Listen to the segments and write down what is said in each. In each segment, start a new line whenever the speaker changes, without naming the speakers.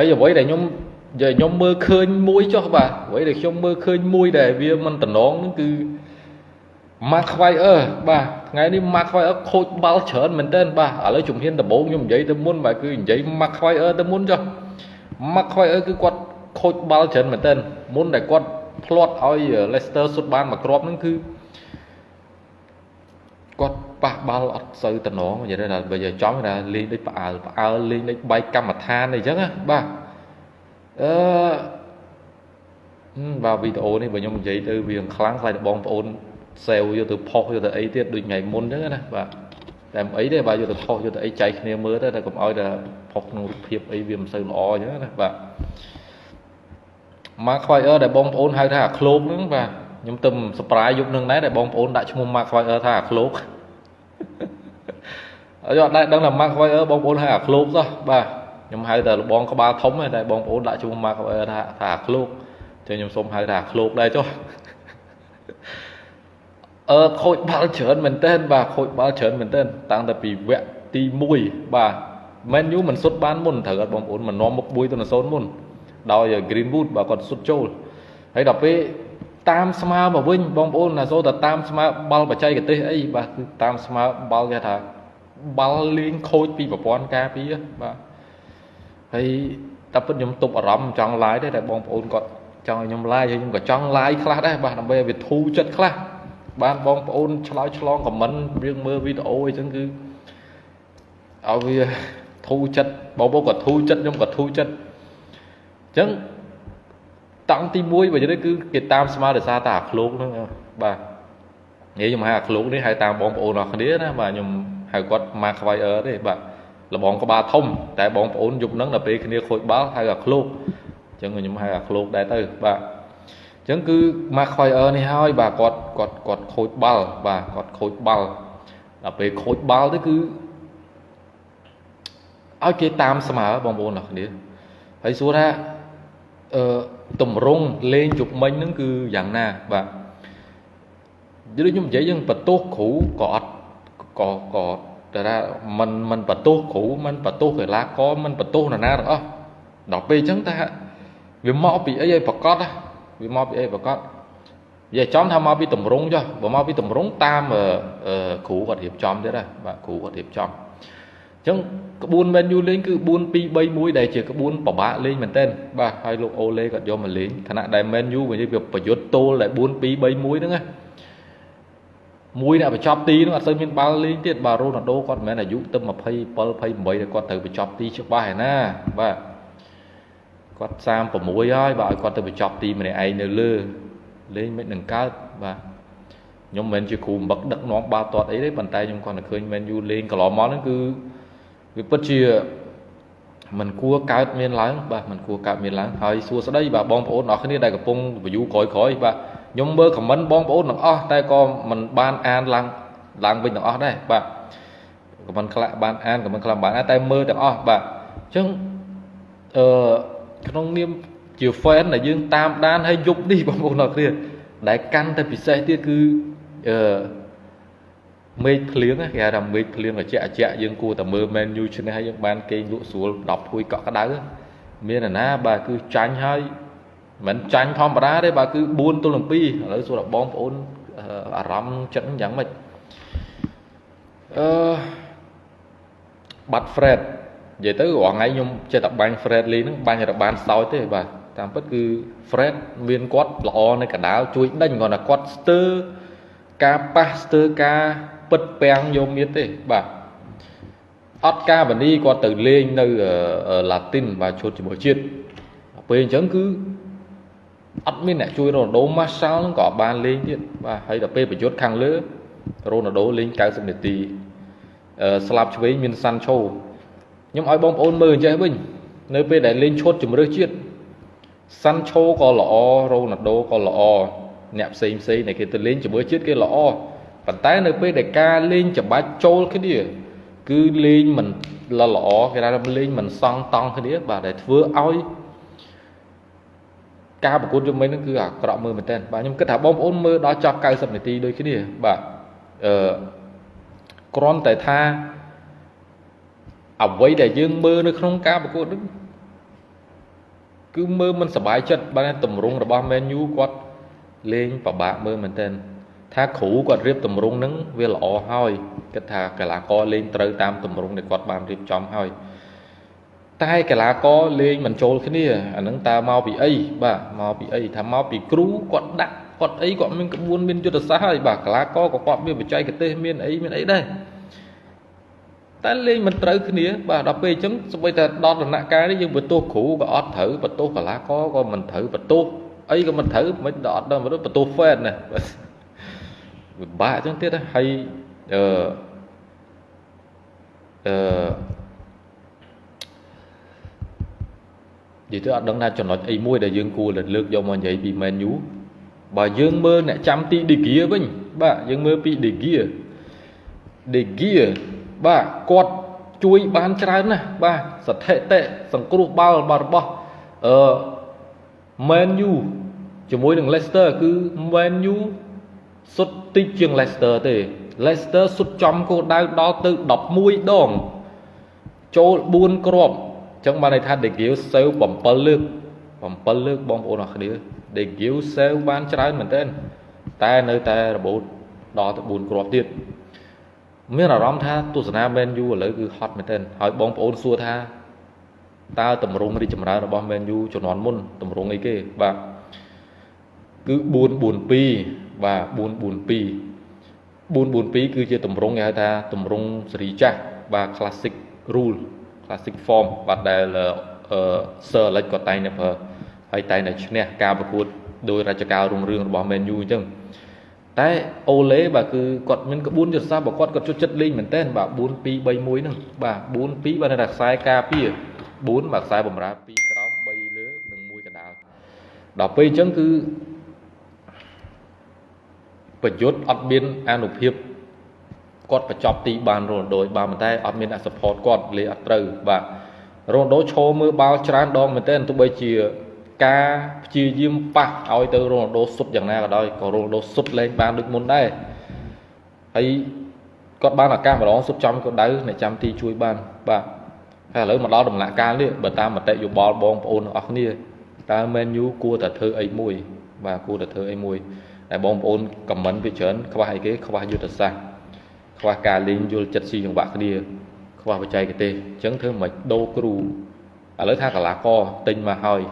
ហើយអ្វីដែលខ្ញុំនិយាយខ្ញុំមើលឃើញមួយចុះបាទអ្វីដែលខ្ញុំមើលឃើញមួយដែលវាមិនតំណងហ្នឹងគឺ Mark Fire បាទថ្ងៃនេះ Mark Fire ខូចបាល់ច្រើនមែនទែនបាទឥឡូវជំហានដំបូងខ្ញុំនិយាយទៅមុនបាទគឺនិយាយ Mark Fire ទៅមុនចុះ Mark Fire គឺគាត់ខូចបាល់ច្រើនមែនទែនមុនដែលគាត់ផ្លាត់ឲ្យ Leicester សុទ្ធបានមួយគ្រាប់ហ្នឹងគឺ គាត់ប៉ះបាល់អត់សូវតំណងនិយាយថាបើយកចំថាលេងដូចផ្អើលផ្អើលលេងដូចបែកកម្មដ្ឋានអីចឹងណាបាទអឺបាទវីដេអូនេះបើខ្ញុំនិយាយទៅវាខ្លាំងខ្លាចបងប្អូនសេវយកទៅផុសយកទៅអីទៀតដូចថ្ងៃមុនចឹងណាបាទតែមិនអីទេបាទយកទៅផុសយកទៅអីចែកគ្នាមើលទៅតែកុំឲ្យតែផុសក្នុងរូបភាពអីវាមិនសូវល្អចឹងណាបាទមកខ្វាយអឺដែលបងប្អូនហៅថាអាឃ្លោកហ្នឹងបាទ ខ្ញុំទៅសប្រាយយប់នឹងដែរដែលបងប្អូនដាក់ឈ្មោះ Mark Fire ថាអាឃ្លោកហើយអត់ដែរដឹងថា Mark Fire បងប្អូនហៅអាឃ្លោកសោះបាទខ្ញុំហៅតែលបងក្បាលធំតែបងប្អូនដាក់ឈ្មោះ Mark Fire ថាថាអាឃ្លោកចឹងខ្ញុំសូមហៅថាអាឃ្លោកដែរចុះអឺខូចបាល់ច្រើនមែនទែនបាទខូចបាល់ច្រើនមែនទែនតាំងតែពីវគ្គទី1បាទ Man U មិនសុទ្ធបានមុនត្រូវអត់បងប្អូនមិននាំមុខ1ទៅ0មុនដោយ Greenwood បាទគាត់សុទ្ធចូលហើយដល់ពេល តាមស្មើមកវិញបងប្អូនណាសូតែតាមស្មើបាល់បច្ចេកទេសអីបាទគឺតាមស្មើបាល់គេថាបាល់លេងខូចពីប្រព័ន្ធការពារបាទហើយតែពិតខ្ញុំទប់អារម្មណ៍ចង់ឡាយដែរតែបងប្អូនគាត់ចង់ឲ្យខ្ញុំឡាយហើយខ្ញុំក៏ចង់ឡាយខ្លះដែរបាទដើម្បីឲ្យវាធូរចិត្តខ្លះបានបងប្អូនឆ្លើយឆ្លងខមមិនរឿងមើលវីដេអូអីចឹងគឺឲ្យវាធូរចិត្តបងប្អូនក៏ធូរចិត្តខ្ញុំក៏ធូរចិត្តអញ្ចឹង តង់ទី1បើនិយាយគឺគេតាមស្មារតីសារតាអាឃ្លោកហ្នឹងបាទនិយាយខ្ញុំហៅអាឃ្លោកនេះហៅតាមបងប្អូនអរគ្នាណាបាទខ្ញុំហៅគាត់មកខ្វាយអឺទេបាទលបងក្បាលធំតែបងប្អូនយប់ហ្នឹងដល់ពេលគ្នាខូចបាល់ហៅអាឃ្លោកអញ្ចឹងខ្ញុំហៅអាឃ្លោកដែរទៅបាទអញ្ចឹងគឺមកខ្វាយអឺនេះហើយបាទគាត់គាត់គាត់ខូចបាល់បាទគាត់ខូចបាល់ដល់ពេលខូចបាល់ទៅគឺឲ្យគេតាមស្មើបងប្អូនអរគ្នាហើយសួរថាអឺ តម្រងលេងជប់មិញហ្នឹងគឺយ៉ាងណាបាទដូចខ្ញុំនិយាយយើងបន្ទោសគ្រូក៏អត់ក៏ក៏តែថាมันมันបន្ទោសគ្រូมันបន្ទោសកីឡាករมันបន្ទោសនរណាទាំងអស់ដល់ពេលអញ្ចឹងថាវាមកពីអីឲ្យប្រកាសវាមកពីអីប្រកាសនិយាយចំថាមកពីតម្រងចុះបើមកពីតម្រងតាមគ្រូគាត់រៀបចំទៀតណាបាទគ្រូគាត់រៀបចំ ចឹងក្បួន Man U លេងគឺ4 2 3 1ដែលជាក្បួនពិបាកលេងមែនទែនបាទហើយលោកអូឡេគាត់យកមកលេងខណៈដែល Man U វិញវាប្រយុទ្ធទល់ដែល4 2 3 1ហ្នឹងណាមួយអ្នកបញ្ចប់ទីហ្នឹងអត់សូវមានបាល់លេងទៀតបាទរ៉ូណាល់ដូគាត់មិនមែនអាយុទៅ27 28ដែលគាត់ត្រូវបញ្ចប់ទីច្បាស់ឯណាបាទគាត់36ហើយបាទឲ្យគាត់ទៅបញ្ចប់ទីម្នាក់ឯងនៅលើលេងមិននឹងកើតបាទខ្ញុំមិនមែនជាគ្រូបឹកដឹកនាំបាល់ទាត់អីទេប៉ុន្តែខ្ញុំគាត់តែឃើញ Man U លេងកន្លងមកហ្នឹងគឺ វាពិតជាมันគួរកើតមានឡើងបាទมันគួរកើតមានឡើងហើយសួស្តីបាទបងប្អូនអរគ្នាដែលកំពុង view ក្រោយក្រោយបាទខ្ញុំមើល comment បងប្អូនទាំងអស់តែក៏មិនបានអានឡើងឡើងវិញទាំងអស់ដែរបាទ comment ខ្លះបានអាន comment ខ្លះបានតែមើលទាំងអស់បាទអញ្ចឹងអឺក្នុងនាមជា fan ដែលយើងតាមដានហើយយប់នេះបងប្អូនអរគ្នាដែលកាន់តែពិសេសទៀតគឺអឺ មេឃភ្លៀងគេហៅថាមេឃភ្លៀងត្រជាក់ត្រជាក់យើងគួរតែមើល Man U ឈ្នះហើយយើងបានគេងលក់ស្រួល10ភួយកក់ក្ដៅមានណាបាទគឺចាញ់ហើយមិនចាញ់ធម្មតាទេបាទគឺ4ទល់នឹង2ឥឡូវសួរដល់បងប្អូនអារម្មណ៍ចិត្តយ៉ាងម៉េចអឺបាត់ Fred និយាយទៅរាល់ថ្ងៃខ្ញុំចេះតែបាញ់ Fred លេងហ្នឹងបាញ់របានសោចទេបាទតាមពិតគឺ Fred មានគាត់ល្អនៅកដាលជួយដេញគាត់ថាគាត់ស្ទើរការប៉ះស្ទើរការ ពិតពាំងយកមៀតទេបាទអត់ការបនីគាត់ទៅលេងនៅឡាទីនបាទឈុតជាមួយជាតិពេលអញ្ចឹងគឺអត់មានអ្នកជួយរ៉ូណាល់ដូម៉ាសាល់ហ្នឹងក៏បានលេងទៀតបាទហើយដល់ពេលប្រយុទ្ធខាងលើរ៉ូណាល់ដូលេង90នាទីអឺស្លាប់ឆ្វេងមានសាន់ឆូខ្ញុំឲ្យបងប្អូនមើលអញ្ចេះវិញនៅពេលដែលលេងឈុតជំរឿជាតិសាន់ឆូក៏ល្អរ៉ូណាល់ដូក៏ល្អអ្នកផ្សេងផ្សេងដែលគេទៅលេងជាមួយជាតិគេល្អ ប៉ុន្តែនៅពេលដែលការលេងច្បាច់ចូលគ្នាគឺលេងមិនល្អគេថាលេងមិនសង់តង់គ្នាបាទដែលធ្វើឲ្យការប្រកួតយប់មិញហ្នឹងគឺអាក្រក់មើលមែនតើបាទខ្ញុំគិតថាបងប្អូនមើលដល់ចប់90នាទីដូចគ្នាបាទអឺគ្រាន់តែថាអ្វីដែលយើងមើលនៅក្នុងការប្រកួតហ្នឹងគឺមើលមិនសប្បាយចិត្តបានតម្រងរបស់ Man U គាត់លេងពិបាកមើលមែនទែន ថាគ្រូគាត់រៀបតម្រងនឹងវាល្អហើយគិតថាកីឡាករលេងត្រូវតាមតម្រងដែលគាត់បានរៀបចំហើយតែកីឡាករលេងមិនចូលគ្នាអានឹងតើមកពីអីបាទមកពីអីថាមកពីគ្រូគាត់ដាក់គាត់អីគាត់មានក្បួនមានយុទ្ធសាស្ត្រហើយបាទកីឡាករក៏គាត់មានបច្ចេកទេសមានអីមានអីដែរតែលេងមិនត្រូវគ្នាបាទដល់ពេលអញ្ចឹងសម្បីតែដល់ដំណាក់កាលនេះយើងបន្ទោសគ្រូក៏អត់ត្រូវបន្ទោសកីឡាករក៏មិនត្រូវបន្ទោសអីក៏មិនត្រូវមិនដល់អត់ដល់បន្ទោស fan ណា ពិបាកអញ្ចឹងទៀតហើយអឺអឺនិយាយទៅអត់ដឹងថាចំណុចអីមួយដែលយើងគួរលើកយកមកនិយាយពី Man U បើយើងមើលអ្នកចាំទី De Gea វិញបាទយើងមើលពី De Gea De Gea បាទគាត់ជួយបានច្រើនណាស់បាទស្ថិតិសង្គ្រោះបាល់របស់អឺ Man U ជាមួយនឹង Leicester គឺ Man U សុទ្ធតិចជាង Leicester ទេ Leicester សុទ្ធចំគោលដៅដល់ទៅ11ដងចូល4គ្រាប់អញ្ចឹងបានន័យថា De Gea សេវ7លើក7លើកបងប្អូនអរគ្នា De Gea សេវបានច្រើនមែនទែនតែនៅតែរបូតដល់ទៅ4គ្រាប់ទៀតមានអារម្មណ៍ថាទស្សនា Man U ឥឡូវគឺហត់មែនទែនហើយបងប្អូនសួរថាតើតម្រងរីចម្រើនរបស់ Man U ជំនាន់មុនតម្រងអីគេបាទគឺ442 បាទ442 442គឺជាតម្រងគេហៅថាតម្រងសេរីចាស់បាទ classic rule classic form បាទដែលអឺ Sir Alex ក៏តែងតែប្រើហើយតែងតែឈ្នះការប្រកួតដោយរចការរុងរឿងរបស់ Man U អញ្ចឹងតែអូឡេបាទគឺគាត់មានក្បួនយុទ្ធសាស្ត្ររបស់គាត់គាត់ជួយចិត្តលេងមែនតើបាទ4 2 3 1ហ្នឹងបាទ4 2បាទនៅតែខ្សែការពារ4បាទខ្សែបំរើ2ក្រោម3លើនិង1កណ្ដាលដល់ពេលអញ្ចឹងគឺ ប្រយុទ្ធអត់មានអនុភាពគាត់បញ្ចប់ទីបានរ៉ូណូបានប៉ុន្តែអត់មានអ្នក support គាត់លេអត់ត្រូវបាទរ៉ូណូឈោមើលបាល់ច្រើនដងមែនទែនទោះបីជាការព្យាយាមប៉ះឲ្យទៅរ៉ូណាល់ដូសុទ្ធយ៉ាងណាក៏ដោយក៏រ៉ូណាល់ដូសុទ្ធលេងបានដូចមុនដែរហើយគាត់បានឱកាសម្ដងសុទ្ធចំក៏ដៅអ្នកចាំទីជួយបានបាទហើយឥឡូវមកដល់ដំណាក់កាលនេះបើតាមមតិយោបល់បងប្អូនទាំងអស់គ្នាតើ Man U គួរតែធ្វើអីមួយបាទគួរតែធ្វើអីមួយ តែបងប្អូនខមមិនវាច្រើនខ្វះអីគេខ្វះយុទ្ធសាស្ត្រខ្វះការលេងយល់ចិត្តស៊ីចង្វាក់គ្នាខ្វះបច្ចេកទេសអញ្ចឹងធ្វើមិនដូរគ្រូឥឡូវថាកលាករទិញមកហើយ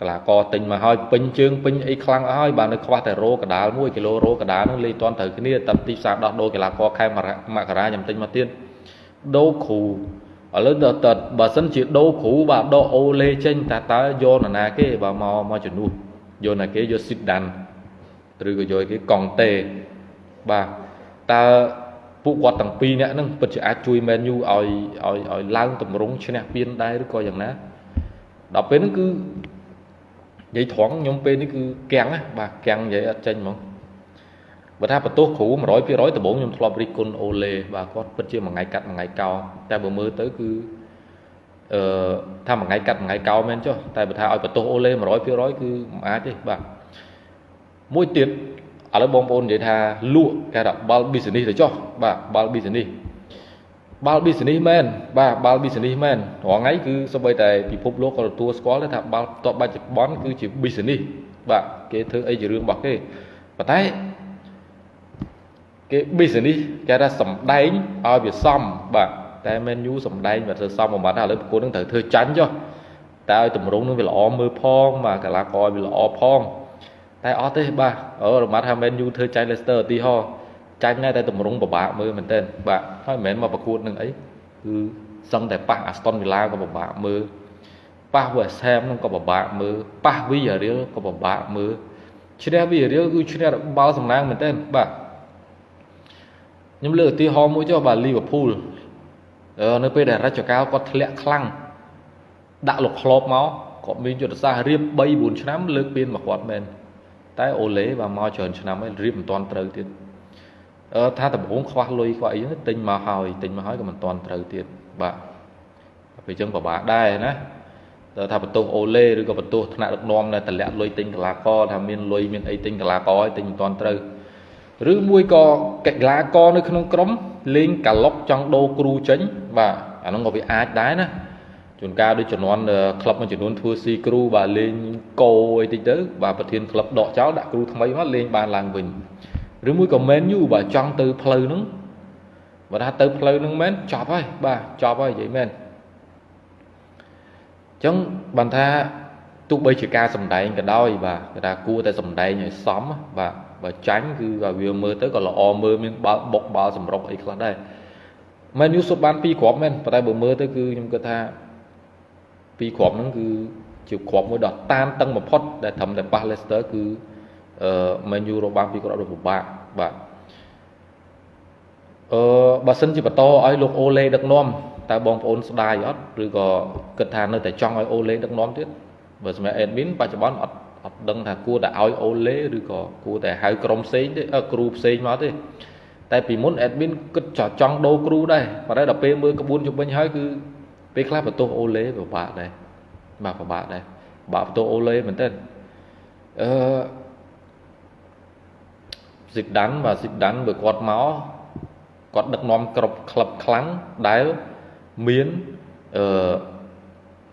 កលាករទិញមកហើយពេញជើងពេញអីខ្លាំងអស់ហើយបាទនៅខ្វះតែរោកដាល1គីឡូរោកដាលនឹងលេខតាន់ត្រូវគ្នាតាមទីផ្សារដោះដូរកីឡាករខែមករាខ្ញុំទិញមកទៀតដូរគ្រូឥឡូវដល់តបើសិនជាដូរគ្រូបាទដកអូលេចេញតើតើយកនរណាគេបាទមកមកជំនួសយកណាគេយកស៊ីតដាន់ ឬក៏យកគេកង់តេបាទតើពួកគាត់ទាំងពីរនាក់ហ្នឹងពិតជាអាចជួយ Man U ឲ្យឲ្យឲ្យឡើងតម្រង់ឈ្នះពានដែរឬក៏យ៉ាងណាដល់ពេលហ្នឹងគឺនិយាយត្រង់ខ្ញុំពេលនេះគឺកាំងណាបាទកាំងនិយាយអត់ចេញហ្មងបើថាបន្ទោសគ្រូ100%ដំបូងខ្ញុំធ្លាប់រិះគន់អូឡេបាទគាត់ពិតជាមួយថ្ងៃកាត់មួយថ្ងៃកោតែបើមើលទៅគឺអឺថាមួយថ្ងៃកាត់មួយថ្ងៃកោមែនចុះតែបើថាឲ្យបន្ទោសអូឡេ100%គឺមិនអាចទេបាទ មួយទៀតឥឡូវបងប្អូននិយាយថាលក់គេថាបាល់ business ទៅចុះបាទបាល់ business បាល់ business មែនបាទបាល់ business មែនរាល់ថ្ងៃគឺសូម្បីតែពិភពលោកក៏ទទួលស្គាល់ថាបាល់តបបច្ចុប្បន្នគឺជា business បាទគេធ្វើអីជារឿងរបស់គេប៉ុន្តែគេ business គេថាសំដែងឲ្យវាសមបាទតែ menu សំដែងវាធ្វើសមបំបត្តិឥឡូវប្រគួតនឹងត្រូវធ្វើចាញ់ចុះតែឲ្យតម្រងនឹងវាល្អមើលផងបាទកីឡាករវាល្អផង តែអត់ទេបាទអូរមាត់ថា menu ធ្វើចាញ់ Leicester ឧទាហរណ៍ចាញ់តែតម្រងពិបាកមើលមែនទែនបាទហើយមិនមែនមកប្រកួតនឹងអីគឺសឹងតែប៉ះ Aston Villa ក៏ពិបាកមើលប៉ះ West Ham នឹងក៏ពិបាកមើលប៉ះ Villarreal ក៏ពិបាកមើលឈ្នះ Villarreal គឺឈ្នះបាល់សំណាងមែនទែនបាទខ្ញុំលើកឧទាហរណ៍មួយចុះបាទ Liverpool នៅពេលដែលរចកាលគាត់ធ្លាក់ខ្លាំងដាក់លោកក្លបមកគាត់មានយុទ្ធសាស្ត្ររៀប3 4ឆ្នាំលើកពានមកគាត់មែន តែអូឡេបាទមកច្រើនឆ្នាំហើយរៀបមិនទាន់ត្រូវទៀតអឺថាដំបងខ្វះលុយខ្វះអីហ្នឹងទិញមកហើយទិញមកហើយក៏មិនទាន់ត្រូវទៀតបាទពេលអញ្ចឹងពិបាកដែរណាតើថាបន្ទោសអូឡេឬក៏បន្ទោសថ្នាក់ដឹកនាំដែលតម្លាក់លុយទិញកីឡាករថាមានលុយមានអីទិញកីឡាករហើយទិញមិនទាន់ត្រូវឬមួយក៏កីឡាករនៅក្នុងក្រុមលេងកាឡុកចង់ដូរគ្រូចេញបាទអាហ្នឹងក៏វាអាចដែរណា ជួនកាលដូចចំនួនក្លឹបមួយចំនួនធ្វើស៊ីគ្រូបាទលេងកោអីតិចទៅបាទប្រធានក្លឹបដកចោលដាក់គ្រូថ្មីមកលេងបានឡើងវិញឬមួយក៏មែនយូបាទចង់ទៅផ្លូវហ្នឹងបើថាទៅផ្លូវហ្នឹងមែនចប់ហើយបាទចប់ហើយនិយាយមែនអញ្ចឹងបានថាទោះបីជាការសំដែងក៏ដោយបាទគេថាគួរតែសំដែងឲ្យសមបាទបើចាញ់គឺវាមើលទៅក៏ល្អមើលមានបាល់បុកបាល់សម្រុកអីខ្លះដែរមែនយូសុទ្ធបាន2គ្រាប់មែនប៉ុន្តែបើមើលទៅគឺខ្ញុំគិតថា 2គ្រាប់ហ្នឹងគឺជាគ្រាប់មួយដ៏តានតឹងបំផុតដែលត្រឹមតែប៉ះ Leicester គឺអឺមែនយូរកបាន2គ្រាប់ដូចពិបាកបាទអឺបើសិនជាបន្តឲ្យលោកអូឡេដឹកនាំតើបងប្អូនស្ដាយអត់ឬក៏គិតថានៅតែចង់ឲ្យអូឡេដឹកនាំទៀតបើសម្រាប់ admin បច្ចុប្បន្នអត់អត់ដឹងថាគួរតែឲ្យអូឡេឬក៏គួរតែហៅក្រុមផ្សេងទេគ្រូផ្សេងមកទេតែពីមុន admin គិតចង់ដូរគ្រូដែរប៉ុន្តែដល់ពេលមើលក្បួនជំនាញហើយគឺ ពេលខ្លះបន្ទោសអូឡេពិបាកដែរបាទពិបាកដែរបាក់បន្ទោសអូឡេមែនទេអឺស៊ីដានបាទស៊ីដានបើគាត់មកគាត់ដឹកនាំក្រុមក្លឹបខ្លាំងដែលមានអឺ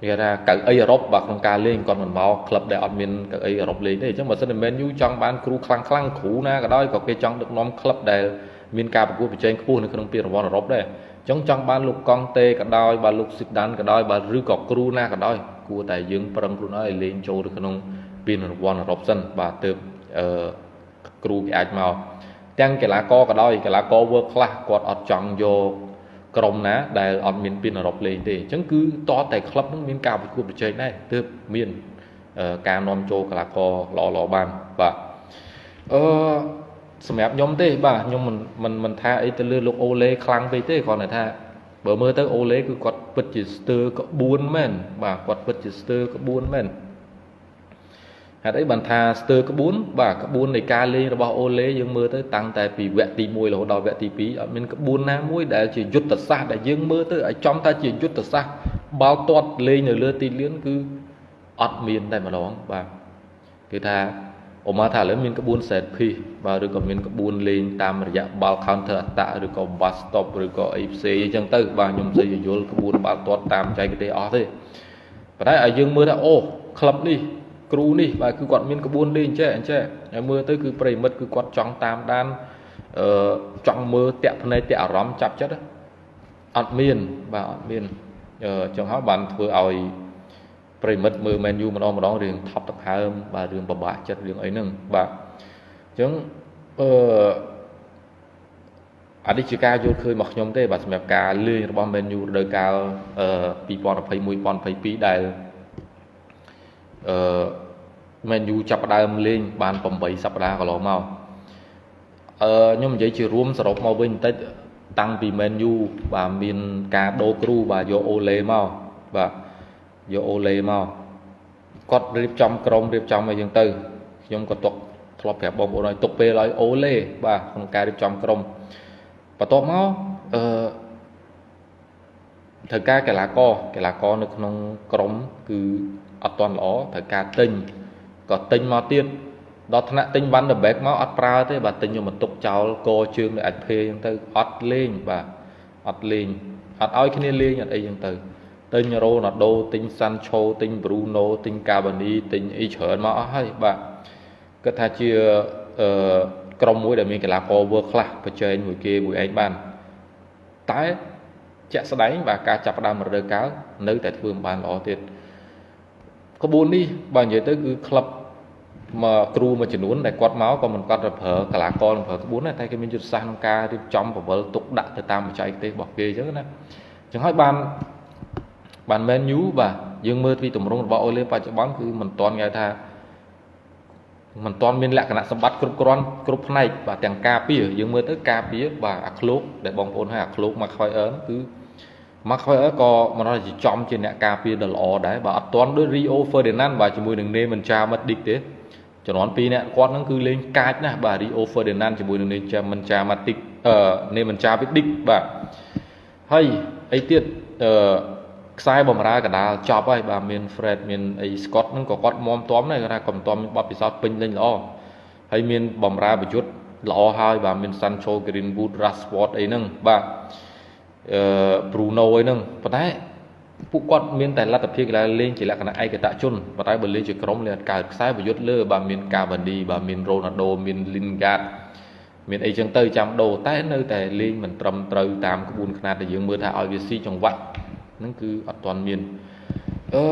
គេថាកៅអីអឺរ៉ុបបាទក្នុងការលេងគាត់មិនមកក្លឹបដែលអត់មានកៅអីអឺរ៉ុបលេងទេអញ្ចឹងបើសិនតែមែនយូចង់បានគ្រូខ្លាំងខ្លាំងគ្រូណាក៏ដោយក៏គេចង់ដឹកនាំក្លឹបដែលមានការប្រកួតប្រជែងខ្ពស់នៅក្នុងពានរង្វាន់អឺរ៉ុបដែរអញ្ចឹងចង់បានលោកកង់តេក៏ដោយបាទលោកស៊ីដានក៏ដោយបាទឬក៏គ្រូណាក៏ដោយគួរតែយើងប្រឹងខ្លួនឲ្យលេងចូលទៅក្នុងពានរង្វាន់អឺរ៉ុបសិនបាទទើបអឺគ្រូគេអាចមកទាំងកីឡាករក៏ដោយកីឡាករ world class គាត់អត់ចង់យកក្រុមណាដែលអត់មានពានអឺរ៉ុបលេងទេអញ្ចឹងគឺតតែក្លឹបនឹងមានការប្រកួតប្រជែងដែរទើបមានការនាំចូលកីឡាករល្អល្អបានបាទអឺ សម្រាប់ខ្ញុំទេបាទខ្ញុំមិនមិនមិនថាអីទៅលើលោកអូឡេខ្លាំងពេកទេគ្រាន់តែថាបើមើលទៅអូឡេគឺគាត់ពិតជាស្ទើក្បួនមែនបាទគាត់ពិតជាស្ទើក្បួនមែនហេតុអីបានថាស្ទើក្បួនបាទក្បួននៃការលេងរបស់អូឡេយើងមើលទៅតាំងតែពីវគ្គទី1រហូតដល់វគ្គទី2អត់មានក្បួនណាមួយដែលជាយុទ្ធសាស្ត្រដែលយើងមើលទៅឲ្យចំថាជាយុទ្ធសាស្ត្របាល់ទាត់លេងនៅលើទីលានគឺអត់មានតែម្ដងបាទគឺថា ឧមាថាឥឡូវមានក្បួន set piece បាទឬក៏មានក្បួនលេងតាមរយៈបាល់ counter attack ឬក៏ bus stop ឬក៏អីផ្សេងអញ្ចឹងទៅបាទខ្ញុំមិនសូវយល់ក្បួនបាល់ទាត់តាមចែកទេអស់ទេប៉ុន្តែឲ្យយើងមើលថាអូក្លឹបនេះគ្រូនេះបាទគឺគាត់មានក្បួនលេងចេះអញ្ចេះហើយមើលទៅគឺប្រិមិត្តគឺគាត់ចង់តាមដានអឺចង់មើលតាក់ភ្នែកតាក់អារម្មណ៍ចាប់ចិត្តអត់មានបាទអត់មានអឺចឹងហើយបានធ្វើឲ្យ ប្រិមិត្តមើល menu ម្ដងម្ដងរឿងថប់ទឹកហើមបាទរឿងពិបាកចិត្តរឿងអីហ្នឹងបាទអញ្ចឹងអឺអត់ជាការយល់ឃើញរបស់ខ្ញុំទេបាទសម្រាប់ការលេងរបស់ menu រដូវកាលអឺ2021 2022ដែលអឺ Man U ចាប់ផ្ដើមលេងបាន8សប្តាហ៍កន្លងមកអឺខ្ញុំនិយាយជារួមសរុបមកវិញបន្តិចតាំងពី Man U បាទមានការដូរគ្រូបាទយកអូឡេមកបាទ យកអូឡេមកគាត់រៀបចំក្រុមរៀបចំអីយ៉ាងទៅខ្ញុំក៏ទុកធ្លាប់ប្រាប់បងប្អូនឲ្យទុកពេលឲ្យអូឡេបាទក្នុងការរៀបចំក្រុមបន្ទាប់មកអឺត្រូវការកីឡាករកីឡាករនៅក្នុងក្រុមគឺអត់ទាន់ល្អត្រូវការទិញក៏ទិញមកទៀតដល់ថ្នាក់ទិញវ៉ាន់ដឺបែកមកអត់ប្រើទេបាទទិញយកមកទុកចោលកជើងនៅអាចភេអញ្ចឹងទៅអត់លេងបាទអត់លេងអត់ឲ្យគ្នាលេងអត់អីអញ្ចឹងទៅ ទិញរ៉ូណាល់ដូទិញសាន់ឆូទិញប្រូណូទិញកាបានីទិញអីច្រើនមកអស់ហើយបាទគិតថាជាអឺក្រុមមួយដែលមានកីឡាករ world class ប្រជែងមួយគេមួយឯងបានតែជាក់ស្ដែងបាទការចាប់ផ្ដើមរដូវកាលនៅតែធ្វើមិនបានល្អទៀតក្បួននេះបើនិយាយទៅគឺក្លឹបមកគ្រូមួយចំនួនដែលគាត់មកក៏មិនគាត់ទៅប្រើកីឡាករនឹងប្រើក្បួនដែរតែគេមានយុទ្ធសាស្ត្រក្នុងការរៀបចំបវលទុកដាក់ទៅតាមបច្ចេកទេសរបស់គេអញ្ចឹងណាអញ្ចឹងហើយបាន បាន Man U បាទយើងមើលពីទម្រង់របស់អូលេបច្ចុប្បន្នគឺមិនទាន់គេថាមិនទាន់មានលក្ខណៈសម្បត្តិគ្រប់គ្រាន់គ្រប់ផ្នែកបាទទាំងការពារយើងមើលទៅការពារបាទអាឃ្លោកដែលបងប្អូនហៅអាឃ្លោកមកខ្វៃអឺនគឺ Mark Heuer ក៏មិនដល់ជាចំជាអ្នកការពារដ៏ល្អដែរបាទអត់ទាន់ដូច Rio Ferdinand បាទជាមួយនឹង Nemanja Matic ទេចំនួន2អ្នកគាត់ហ្នឹងគឺលេងកាចណាស់បាទ Rio Ferdinand ជាមួយនឹង Nemanja Matic អឺ Nemanja Matic បាទហើយអីទៀតអឺ ខ្សែបំរើកដាលចប់ហើយបាទមាន Fred មានអី Scott ហ្នឹងក៏គាត់មមតំដែរគាត់ថាគាត់មិនតំមានបទពិសោធន៍ពេញលេញល្អហើយមានបំរើប្រយុទ្ធល្អហើយបាទមាន Sancho Greenwood Rashford អីហ្នឹងបាទអឺ Bruno អីហ្នឹងប៉ុន្តែពួកគាត់មានតែលទ្ធភាពកីឡាលេងជាលក្ខណៈឯកតជនប៉ុន្តែបើលេងជាក្រុមលេងកើតខ្សែប្រយុទ្ធលើបើមានកាវ៉ាឌីបើមានរ៉ូណាល់ដូមានលីនហ្គាតមានអីចឹងទៅចាំដូរតែនៅតែលេងមិនត្រឹមត្រូវតាមក្បួនខ្នាតដែលយើងមើលថាឲ្យវាស៊ីចង្វាក់ ហ្នឹងគឺអត់ទាន់មានអឺ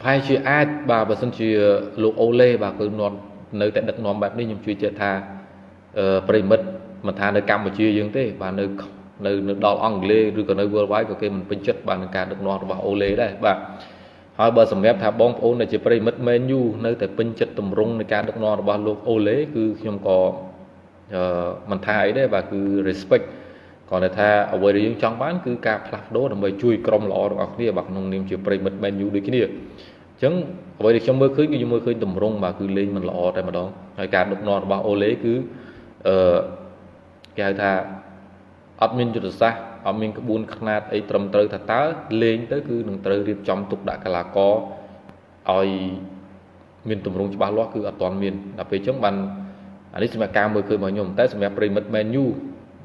ប្រហែលជាអាចបាទបើសិនជាលោកអូឡេបាទគឺនាំនៅតែដឹកនាំបែបនេះខ្ញុំជឿជាក់ថាអឺប្រិមិត្តមិនថានៅកម្ពុជាយើងទេ បាទនៅនៅនៅដល់អង់គ្លេសឬក៏នៅ worldwide ក៏គេមិនពេញចិត្តបាទនឹងការដឹកនាំរបស់អូឡេដែរបាទហើយបើសម្រាប់ថាបងប្អូនដែលជាប្រិមិត្ត Man U នៅតែពេញចិត្តតម្រង់នៃការដឹកនាំរបស់លោកអូឡេគឺខ្ញុំក៏អឺមិនថាអីដែរបាទគឺ respect គ្រាន់តែថាអ្វីដែលយើងចង់បានគឺការផ្លាស់ប្ដូរដើម្បីជួយក្រុមល្អរបស់គ្នាបាទក្នុងនាមជាប្រិមិត្ត Man U ដូចគ្នាអញ្ចឹងអ្វីដែលខ្ញុំមើលឃើញគឺខ្ញុំមើលឃើញតម្រង់បាទគឺលេងមិនល្អតែម្ដងហើយការដឹកនាំរបស់អូឡេគឺអឺគេហៅថាអត់មានយុទ្ធសាស្ត្រអត់មានក្បួនខ្នាតអីត្រឹមត្រូវថាតើលេងទៅគឺនឹងត្រូវរៀបចំទុកដាក់កីឡាករឲ្យមានទម្រង់ច្បាស់លាស់គឺអត់ទាន់មានដល់ពេលអញ្ចឹងបានអានេះសម្រាប់ការមើលឃើញរបស់ខ្ញុំតែសម្រាប់ប្រិមិត្ត Man U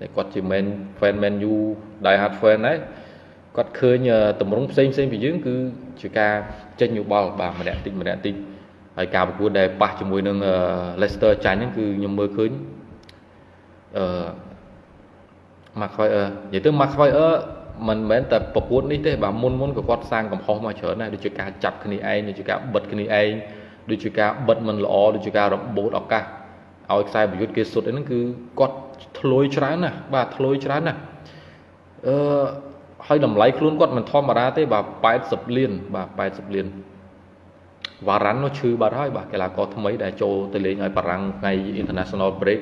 ដែលគាត់ជា Man fan Man U die hard fan ដែរគាត់ឃើញតម្រង់ផ្សេងផ្សេងពីយើងគឺជាការចេញយោបល់បាទម្នាក់តិចម្នាក់តិចហើយការប្រកួតដែលប៉ះជាមួយនឹង Leicester ចាញ់ហ្នឹងគឺខ្ញុំមើលឃើញអឺ McQuire និយាយទៅ McQuire មិនមែនតែប្រកួតនេះទេបាទមុនមុនក៏គាត់សាងកំហុសមកច្រើនដែរដូចជាការចាប់គ្នាឯងដូចជាការបិទគ្នាឯងដូចជាការបិទមិនល្អដូចជាការរបូតឱកាសឲ្យខ្សែប្រយុទ្ធគេសុទ្ធហ្នឹងគឺគាត់ ធ្លុយច្រើនណាស់បាទធ្លុយច្រើនណាស់អឺហើយតម្លៃខ្លួនគាត់មិនធម្មតាទេបាទ80លានបាទ80លានវ៉ារ៉ាន់នោះឈឺបាត់ហើយបាទកីឡាករថ្មីដែលចូលទៅលេងឲ្យបារាំងថ្ងៃ International Break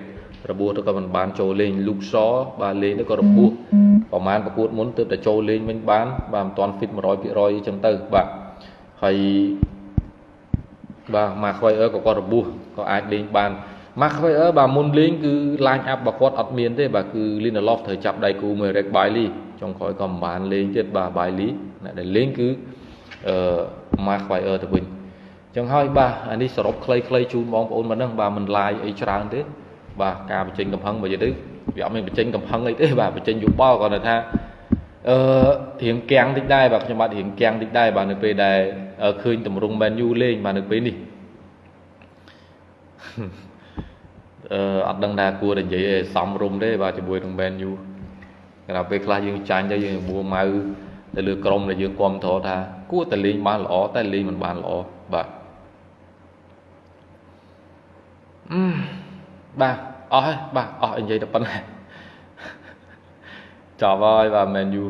របួសទៅក៏មិនបានចូលលេងលូកសបាទលេងទៅក៏របួសប្រហែលប្រកួតមុនទើបតែចូលលេងវិញបាន បាទមិនទាន់ fit 100%អញ្ចឹងទៅបាទហើយបាទម៉ាខ្វៃអឺក៏គាត់របួសក៏អាចលេងបាន ម៉ាខ្វៃអឺបាទមុនលេងគឺ line up របស់គាត់អត់មានទេបាទគឺ Lindelof ត្រូវចាប់ដៃគូមួយ Rick Bailey ចុងក្រោយក៏មិនបានលេងទៀតបាទ Bailey អ្នកដែលលេងគឺអឺម៉ាខ្វៃអឺទៅវិញអញ្ចឹងហើយបាទអានេះសរុបខ្លីៗជូនបងប្អូនមកហ្នឹងបាទមិនឡាយអីច្រើនទេ បាទការបញ្ចេញកំហឹងបើនិយាយទៅវាអត់មានបញ្ចេញកំហឹងអីទេបាទបញ្ចេញយោបល់គាត់ថាអឺរៀងគាំងតិចដែរបាទខ្ញុំបាទរៀងគាំងតិចដែរបាទនៅពេលដែលឃើញតម្រង់ Man U លេងបាទនៅពេលនេះ អឺអត់ដឹងថាគួរតែនិយាយឲ្យសំរុំទេបាទជាមួយនឹង Man U គេថាពេលខ្លះយើងចាញ់ទៅយើងមួម៉ៅទៅលើក្រុមដែលយើងគ្រប់គ្រងថាគួរតែលេងបានល្អតែលេងមិនបានល្អបាទអឺបាទអស់ហើយបាទអស់និយាយតែប៉ុណ្ណេះចប់ហើយបាទ Man U